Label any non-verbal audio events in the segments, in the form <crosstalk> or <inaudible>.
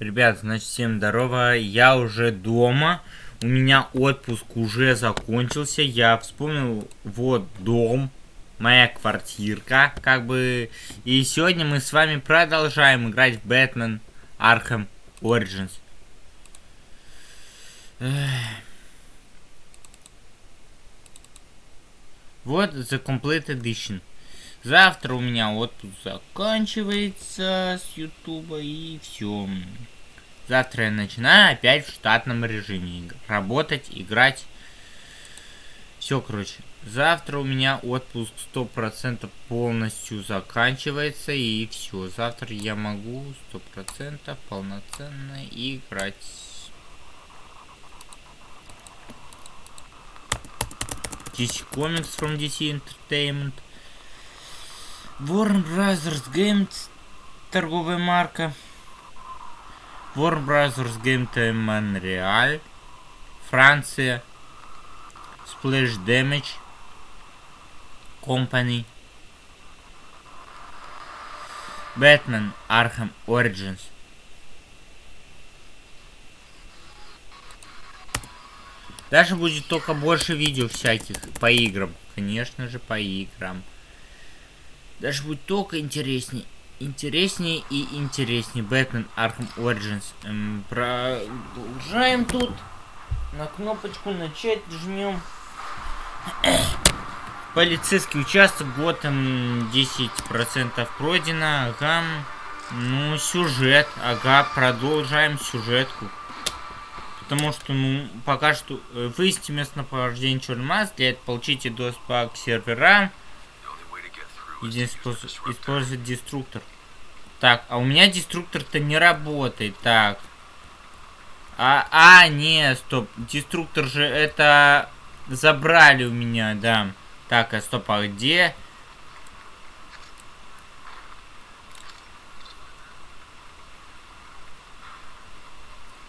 Ребят, значит, всем здорово. Я уже дома. У меня отпуск уже закончился. Я вспомнил, вот дом, моя квартирка, как бы. И сегодня мы с вами продолжаем играть в Бэтмен Arkham Origins. Вот The Complete Edition. Завтра у меня отпуск заканчивается с Ютуба и все. Завтра я начинаю опять в штатном режиме работать, играть. Все, короче. Завтра у меня отпуск 100% полностью заканчивается и все. Завтра я могу 100% полноценно играть. DC Comics from DC Entertainment. Warner Brothers Games, торговая марка. Warner Brothers Games Montreal, Франция. Splash Damage Company. Batman Arkham Origins. Даже будет только больше видео всяких по играм. Конечно же, по играм. Даже будет только интереснее. Интереснее и интереснее. Бэтмен Arkham Origins. Эм, продолжаем тут. На кнопочку начать жмем. <coughs> Полицейский участок, Готэм 10% пройдено. Ага. Ну, сюжет. Ага, продолжаем сюжетку. Потому что, ну, пока что э, выясните местоположение черной массы. Для этого получите доступ к серверам. Использовать деструктор. Так, а у меня деструктор-то не работает. Так. А, а, не, стоп. Деструктор же это забрали у меня, да. Так, а стоп, а где?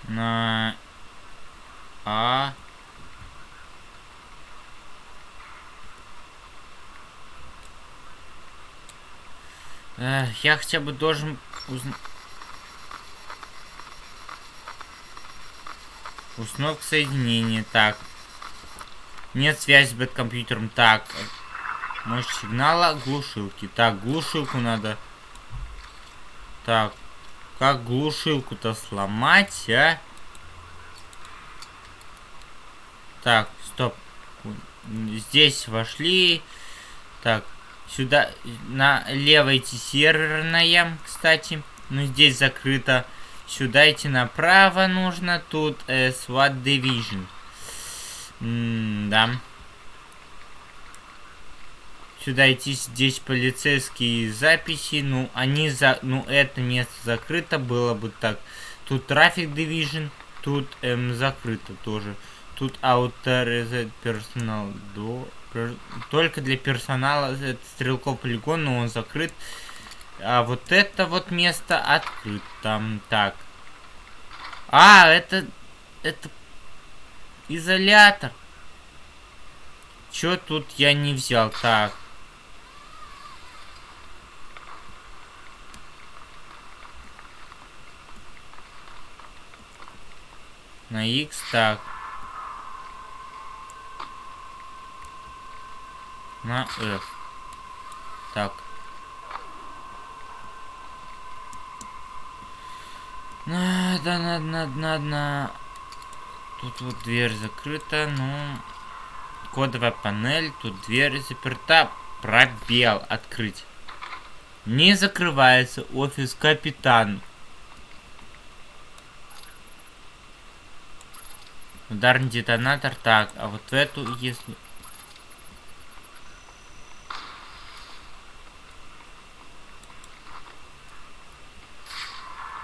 На... А... я хотя бы должен узнать... Установка соединения. Так. Нет связи с бэткомпьютером. Так. Мощь сигнала глушилки. Так, глушилку надо... Так. Как глушилку-то сломать, а? Так, стоп. Здесь вошли. Так, Сюда, налево идти серверная, кстати. Ну, здесь закрыто. Сюда идти направо нужно. Тут э, SWAT Division. М да. Сюда идти, здесь полицейские записи. Ну, они за... Ну, это место закрыто. Было бы так. Тут Traffic Division. Тут эм, закрыто тоже. Тут Authorized Personal Door. Только для персонала это стрелков полигон, но он закрыт. А вот это вот место открыто. Так. А, это... Это... Изолятор. Чё тут я не взял? Так. На X так. На F. Так. Надо, надо, надо, надо. Тут вот дверь закрыта, ну... Кодовая панель, тут дверь заперта. Пробел открыть. Не закрывается офис капитан. Ударный детонатор. Так, а вот эту, если...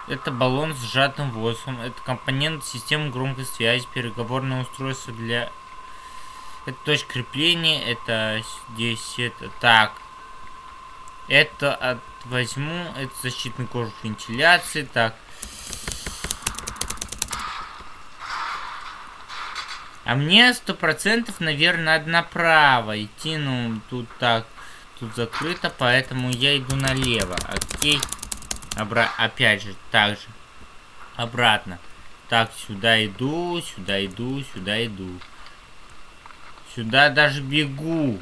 Это баллон с сжатым воздухом. Это компонент системы громкой связи, переговорное устройство для... Это точка крепления, это здесь, это... Так. Это от... возьму, это защитный кожух вентиляции, так. А мне сто процентов, наверное, надо направо идти, ну, тут так, тут закрыто, поэтому я иду налево, окей. Обра опять же, так же. обратно. Так, сюда иду, сюда иду, сюда иду. Сюда даже бегу.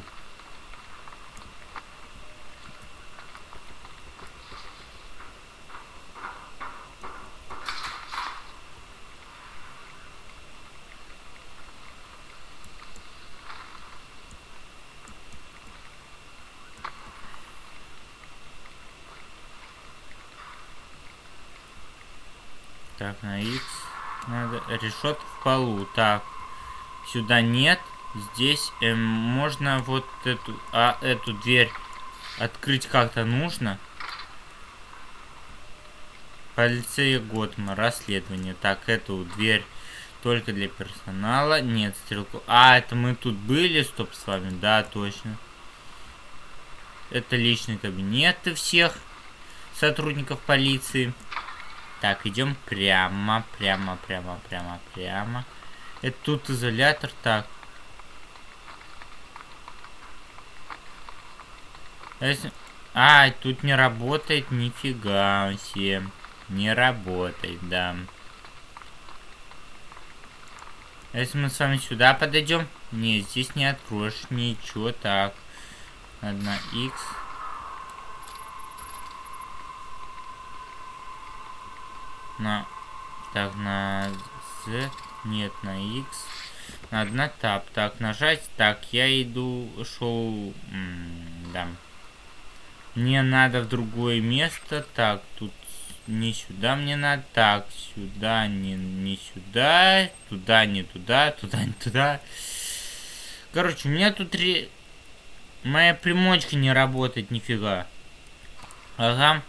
Так, на X надо. Решет в полу. Так. Сюда нет. Здесь эм, можно вот эту, а, эту дверь открыть как-то нужно. Полиция Готма. Расследование. Так, эту дверь только для персонала. Нет, стрелку. А, это мы тут были, стоп, с вами. Да, точно. Это личный кабинет всех сотрудников полиции. Так, идем прямо, прямо, прямо, прямо, прямо. Это тут изолятор, так. А, тут не работает, нифига себе. Не работает, да. Если мы с вами сюда подойдем, не, здесь не откроешь ничего, так. Одна X. на... Так, на Z. Нет, на X. Надо на Tab. Так, нажать. Так, я иду... Шел... Да. Мне надо в другое место. Так, тут не сюда мне надо. Так, сюда, не, не сюда. Туда, не туда. Туда, не туда. Короче, у меня тут... Ре... Моя примочка не работает нифига. Ага.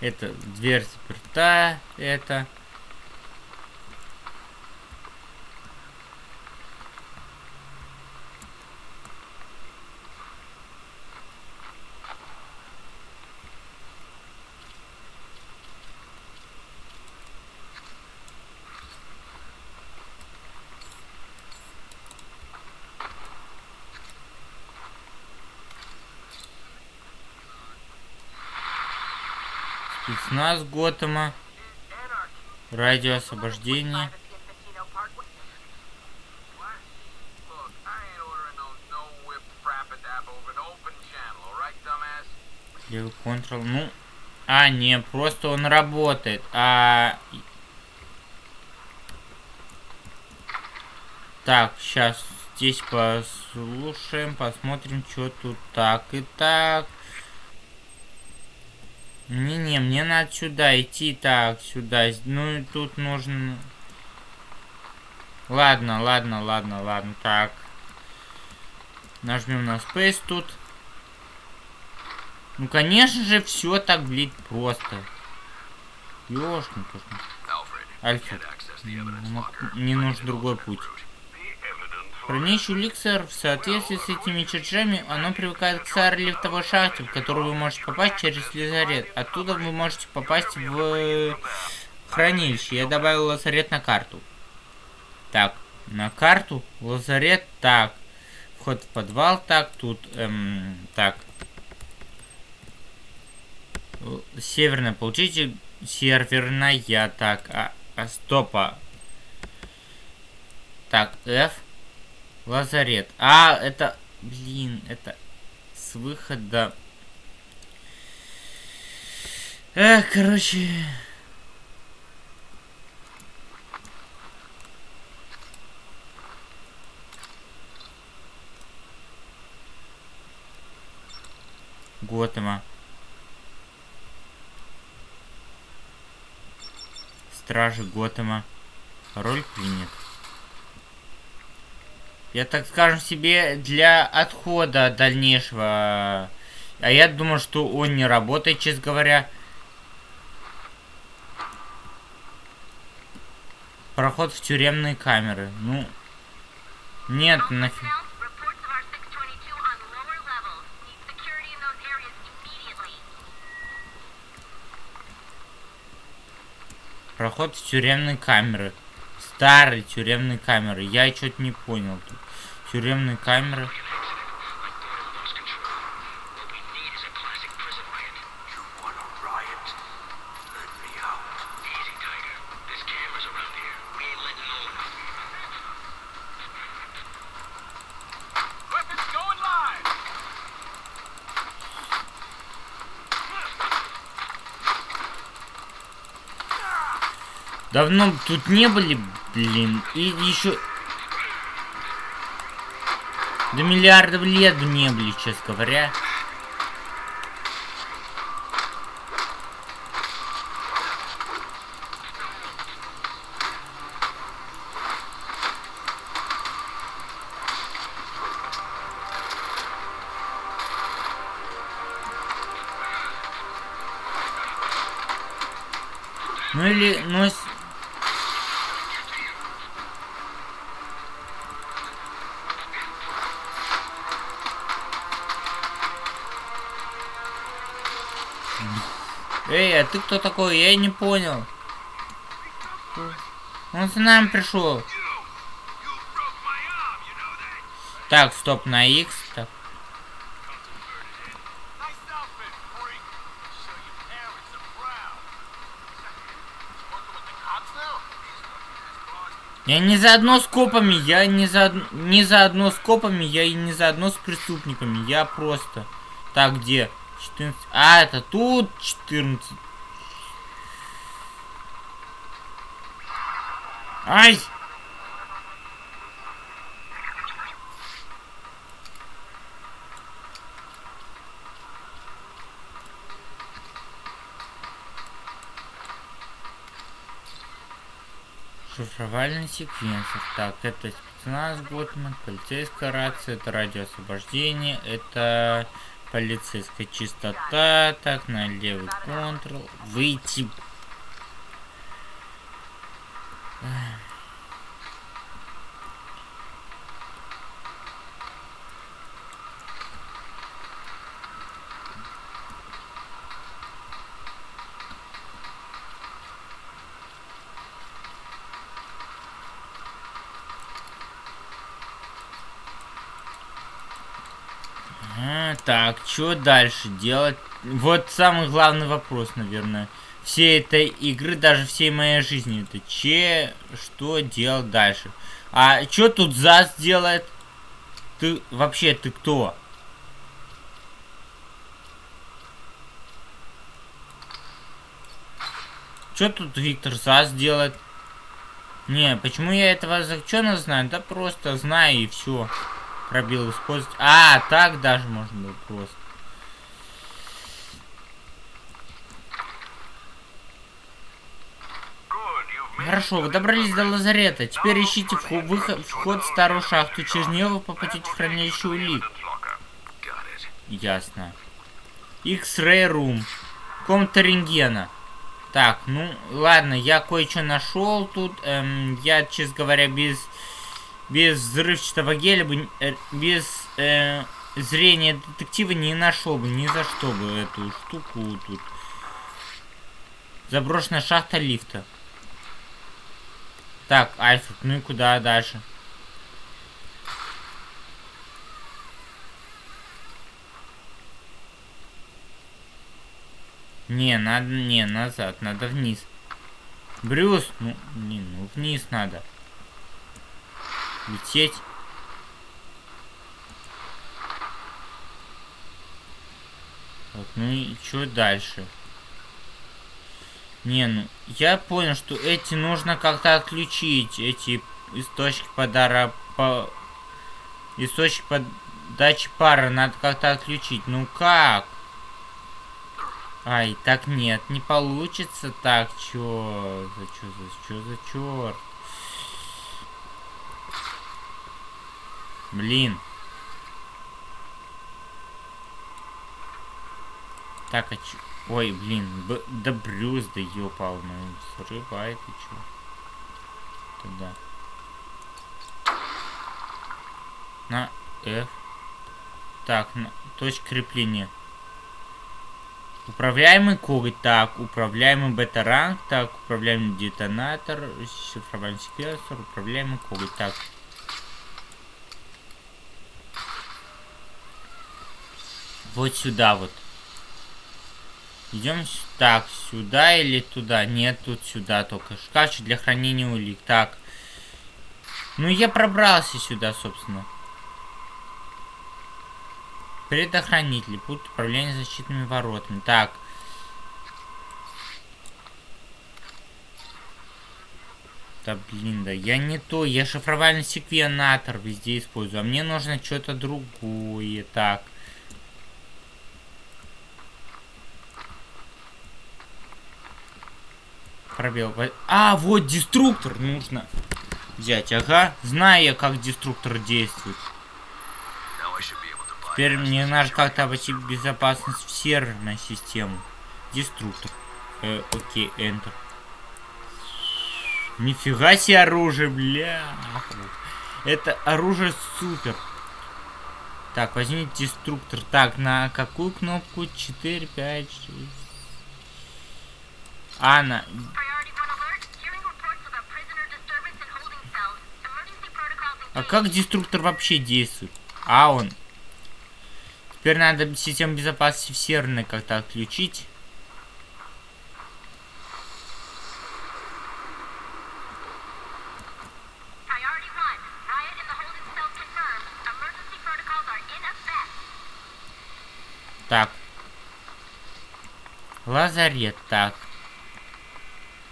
Это дверь заперта. Это... Спецназ Готэма. Радио освобождения. Левый контрол. Ну, а, не, просто он работает. А... Так, сейчас здесь послушаем, посмотрим, что тут так и так. Не-не, мне надо сюда идти. Так, сюда. Ну и тут нужно... Ладно, ладно, ладно, ладно. Так. Нажмем на Space тут. Ну, конечно же, все так, блин, просто. Ёшкин, Альфред. Мне нужен другой путь. Хранилище Ликсер в соответствии с этими чертежами, оно привыкает к старой лифтовой шахте, в которую вы можете попасть через лазарет. Оттуда вы можете попасть в хранилище. Я добавил лазарет на карту. Так, на карту, лазарет, так. Вход в подвал, так, тут, эм, так. Северная, получите северная, так, а, а стопа. Так, F. Лазарет. А, это... Блин, это с выхода... Эх, короче... Готэма. Стражи Готэма. Роль принят. Я, так скажем себе, для отхода дальнейшего. А я думаю, что он не работает, честно говоря. Проход в тюремные камеры. Ну, нет, нафиг. Проход в тюремные камеры. Старые тюремные камеры. Я что-то не понял тут тюремные камеры. Давно тут не были, блин. И еще до миллиардов лет не были, честно говоря. Ну или, ну... Ты кто такой? Я не понял. Он с нами пришел. Так, стоп, на X. Так. Я не заодно с копами, я не за не заодно с копами, я и не заодно с преступниками, я просто. Так, где? 14. А, это тут 14. Ай! Шифровальный секвенсор. Так, это спецназ Готман, полицейская рация, это радиоосвобождение, это полицейская чистота. Так, на левый контрол. Выйти. Так, что дальше делать? Вот самый главный вопрос, наверное. Все этой игры, даже всей моей жизни, это че, что делать дальше? А что тут ЗАС делает? Ты, вообще, ты кто? Что тут Виктор ЗАС делает? Не, почему я этого закчена знаю? Да просто знаю и все. Пробел использовать. А, так даже можно было просто. Хорошо, вы добрались до лазарета. Теперь ищите выход, вход в старую шахту. Через нее вы попадете в хранилище улик. Ясно. X-Ray Room. Комната рентгена. Так, ну, ладно, я кое-что нашел тут. Эм, я, честно говоря, без без взрывчатого геля бы, э, без э, зрения детектива не нашел бы ни за что бы эту штуку тут. Заброшенная шахта лифта. Так, Альфред, ну и куда дальше? Не, надо, не, назад, надо вниз. Брюс, ну, не, ну вниз надо лететь. Вот, ну и что дальше? Не, ну, я понял, что эти нужно как-то отключить, эти источники подара, по... источник подачи пара надо как-то отключить. Ну как? Ай, так нет, не получится так, чё? За чё, за чё, за чёрт? Блин. Так, а чё? Ой, блин, Б да Брюс, да ёпал, ну, срывай ты чё. Туда. На F. Так, на, точка крепления. Управляемый коготь, так, управляемый бета-ранг, так, управляемый детонатор, шифровальный секвенсор, управляемый коготь, так. Вот сюда вот. Идем так, сюда или туда? Нет, тут сюда только. Шкафчик для хранения улик. Так. Ну, я пробрался сюда, собственно. Предохранитель. Путь управления защитными воротами. Так. Да блин, да я не то, я шифровальный секвенатор везде использую, а мне нужно что-то другое. Так. Пробел. А, вот деструктор нужно взять. Ага, знаю я, как деструктор действует. Теперь мне надо как-то обойти безопасность в серверной систему. Деструктор. Э, окей, Enter. Нифига себе оружие, бля. Это оружие супер. Так, возьмите деструктор. Так, на какую кнопку? 4, 5, 6. А, на... А как деструктор вообще действует? А, он... Теперь надо систему безопасности в серверной как-то отключить. Так. Лазарет, так.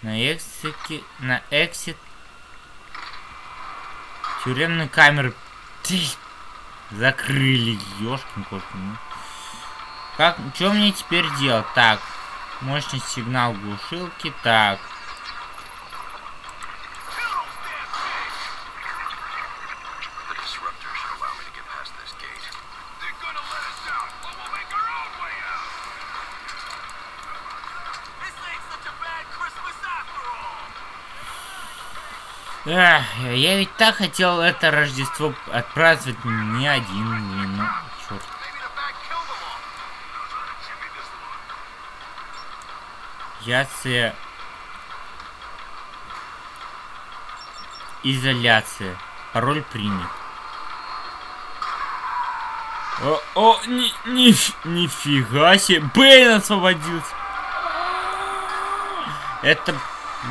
На эксике, на эксит. Тюремные камеры. Ты, закрыли, ёшкин кошкин. Ну. Как, что мне теперь делать? Так. Мощность сигнал глушилки. Так. Эх, я ведь так хотел это Рождество отпраздновать не один, блин, ну, черт. Яция. Изоляция. Пароль принят. О, о, ни, ни, нифига себе. Бэйн освободился. Это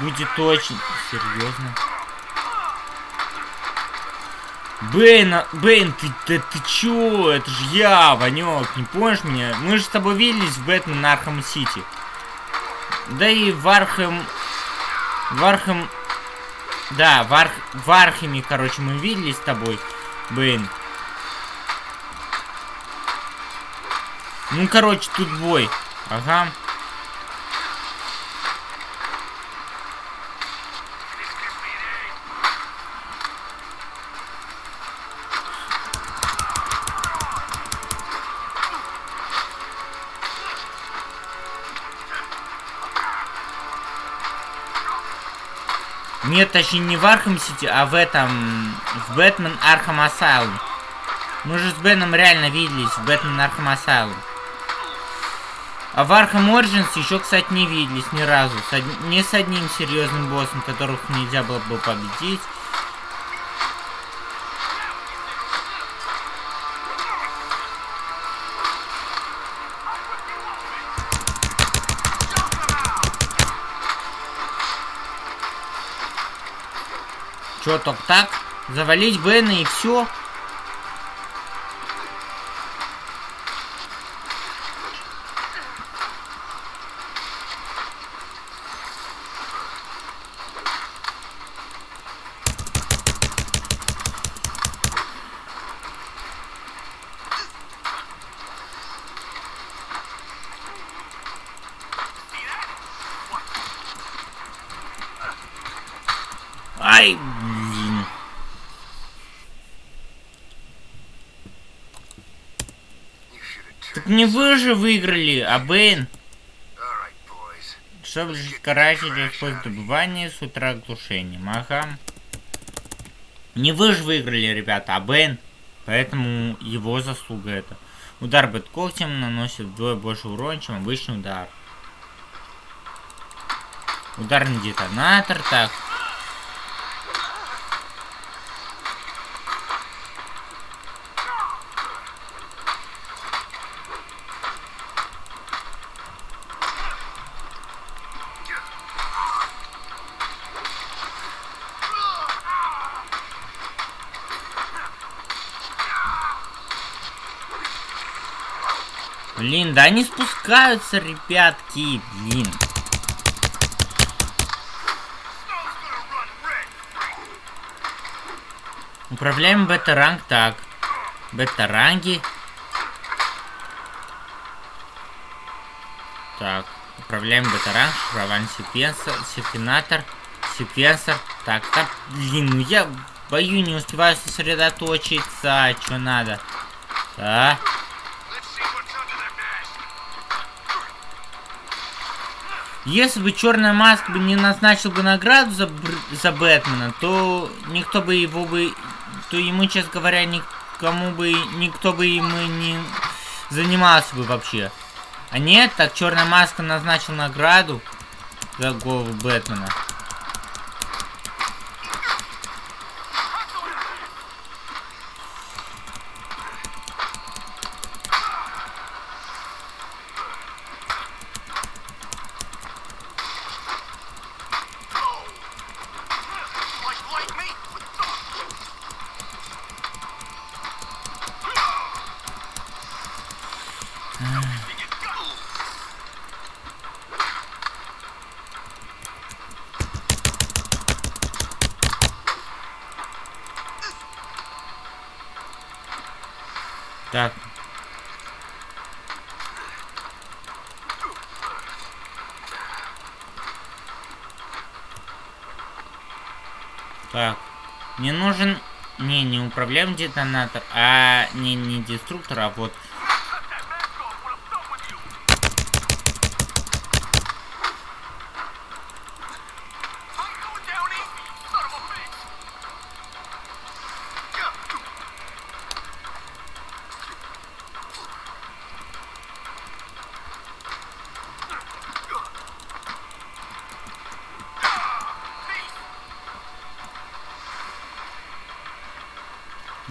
будет очень серьезно. Бэйн, Бэйн, ты, ты, ты чё? Это же я, Ванек, не помнишь меня? Мы же с тобой виделись в Batman Arkham City. Да и в Arkham... В Архам... Да, в, Арх... в Архаме, короче, мы виделись с тобой, Бэйн. Ну, короче, тут бой. Ага. Нет, точнее не в Arkham City, а в этом... В Batman Arkham Asylum. Мы же с Бэйном реально виделись в Batman Arkham Asylum. А в Arkham Origins еще, кстати, не виделись ни разу. С од... Не с одним серьезным боссом, которых нельзя было бы победить. Чё, только так? Завалить Бена и все? Ай, блин. Так не вы же выиграли, а Бэйн. Чтобы жить карателя использовать добывание с утра глушением. Ага. Не вы же выиграли, ребята, а Бэйн. Поэтому его заслуга это. Удар бэт когтем наносит вдвое больше урона, чем обычный удар. Ударный детонатор, так. Блин, да они спускаются, ребятки, блин. Управляем бета-ранг так. Бета-ранги. Так, управляем бета-ранг, шифрование секвенсор, секвенатор, секвенсор. Так, так, блин, ну я бою не успеваю сосредоточиться, что надо. Так. Если бы Черная Маска бы не назначил бы награду за, за Бэтмена, то никто бы его бы... То ему, честно говоря, никому бы... Никто бы ему не занимался бы вообще. А нет, так Черная Маска назначил награду за голову Бэтмена. Так. Так. Мне нужен... Не, не управляем детонатор, а не, не деструктор, а вот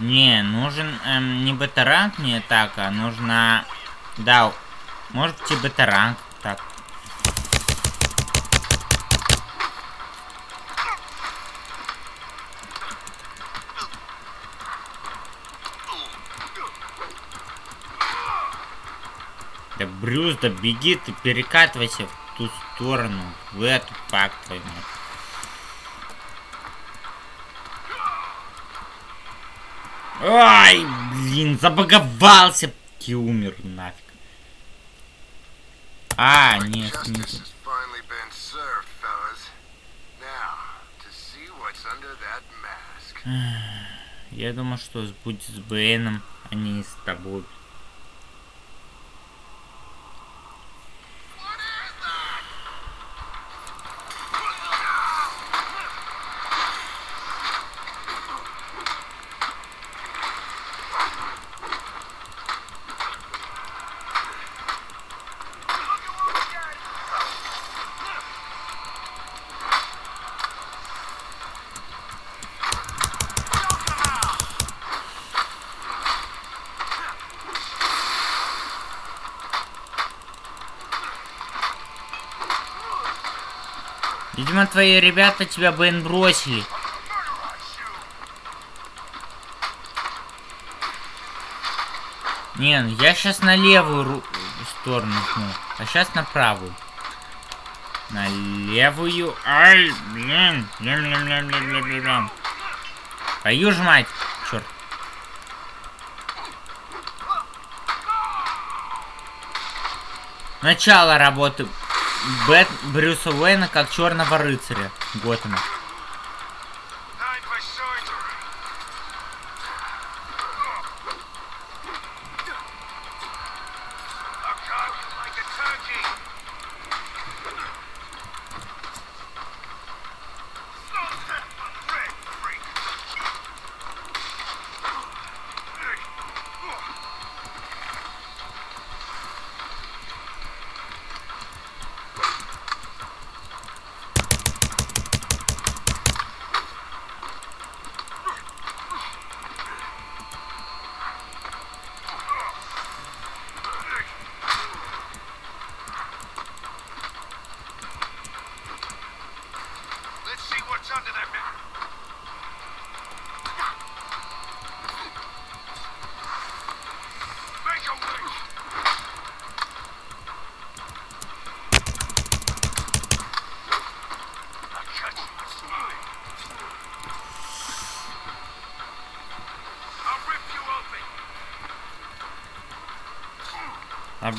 Не, нужен эм, не бета-ранг не так, а нужно... Да, может быть и бета-ранг. Так. Да, Брюс, да беги ты, перекатывайся в ту сторону, в эту, пак твою мать. Ай, блин, забаговался. И умер нафиг. А, нет, нет. <sighs> Я думаю, что будет с Бэйном, а не с тобой. Видимо, твои ребята тебя, Бен, бросили. Не, ну я сейчас на левую сторону ну, а сейчас на правую. На левую. Ай, блин. Блин, блин, блин, блин, блин, блин. Твою ж. Черт. Начало работы Бэт Брюса Уэйна как черного рыцаря Готэма.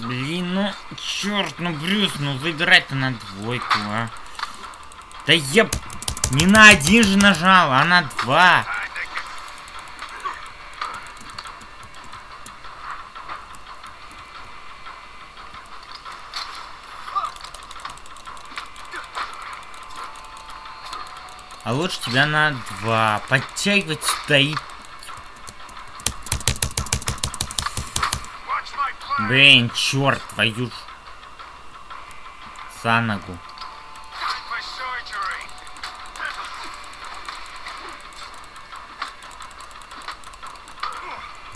Блин, ну, черт, ну, Брюс, ну, выбирать-то на двойку, а. Да я не на один же нажал, а на два. А лучше тебя на два. Подтягивать стоит. Блин, черт, твою ж. За ногу.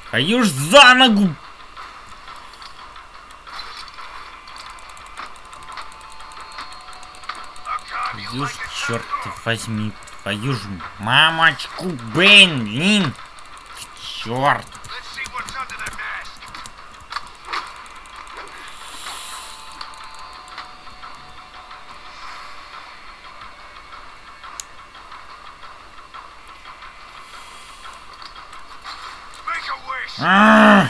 Твою ж за ногу! Твою ж, черт возьми, твою ж мамочку, Бэйн, блин! Черт! А!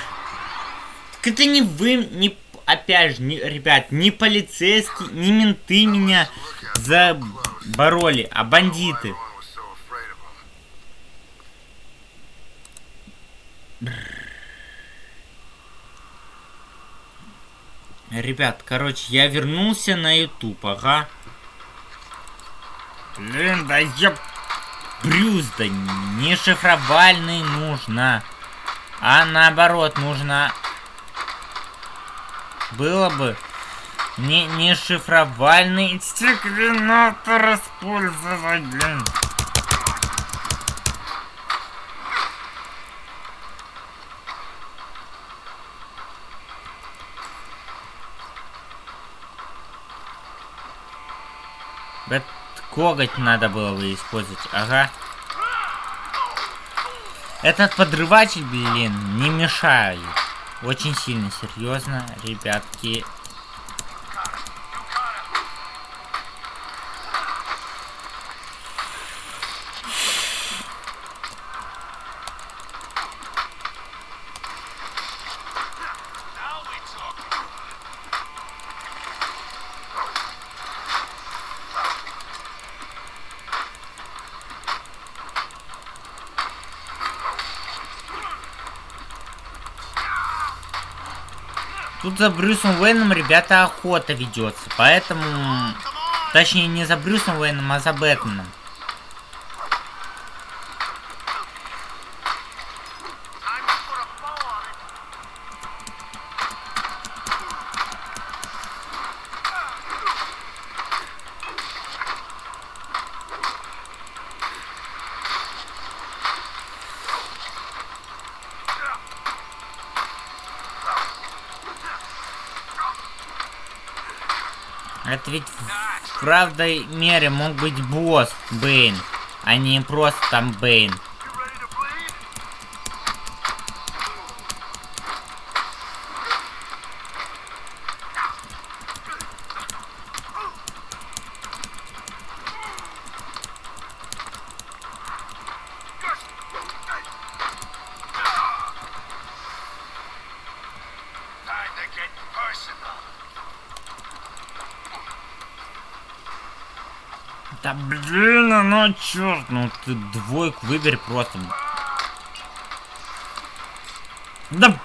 Так это не вы, не опять же, не, ребят, не полицейские, не менты меня забороли, а бандиты. Ребят, короче, я вернулся на YouTube, ага. Блин, да я... Брюс, да не шифровальный нужно. А наоборот, нужно... Было бы не, не шифровальный стеклинатор использовать, блин. Коготь надо было бы использовать, ага. Этот подрыватель, блин, не мешает. Очень сильно, серьезно, ребятки. За Брюсом Уэйном, ребята, охота ведется. Поэтому... Точнее, не за Брюсом Уэйном, а за Бэтменом. Это ведь в правдой мере мог быть босс Бэйн, а не просто там Бэйн. Черт, ну ты двойку выбери просто. Да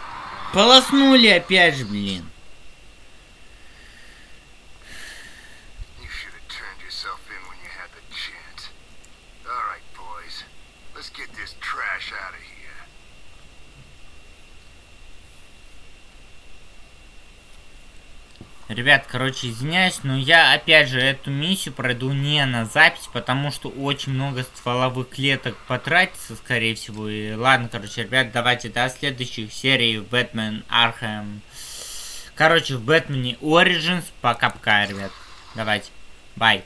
полоснули опять же, блин. Ребят, короче, извиняюсь, но я, опять же, эту миссию пройду не на запись, потому что очень много стволовых клеток потратится, скорее всего. И ладно, короче, ребят, давайте до следующих серий в Бэтмен Архем. Короче, в Бэтмене Origins пока-пока, ребят. Давайте, бай.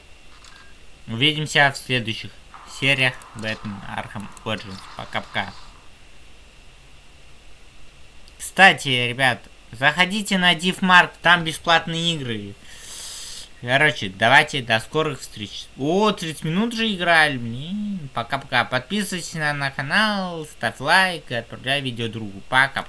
Увидимся в следующих сериях Бэтмен Архем Origins. Пока-пока. Кстати, ребят, Заходите на DivMark, там бесплатные игры. Короче, давайте, до скорых встреч. О, 30 минут же играли. Пока-пока. Подписывайтесь на, на канал, ставь лайк отправляй видео другу. Пока.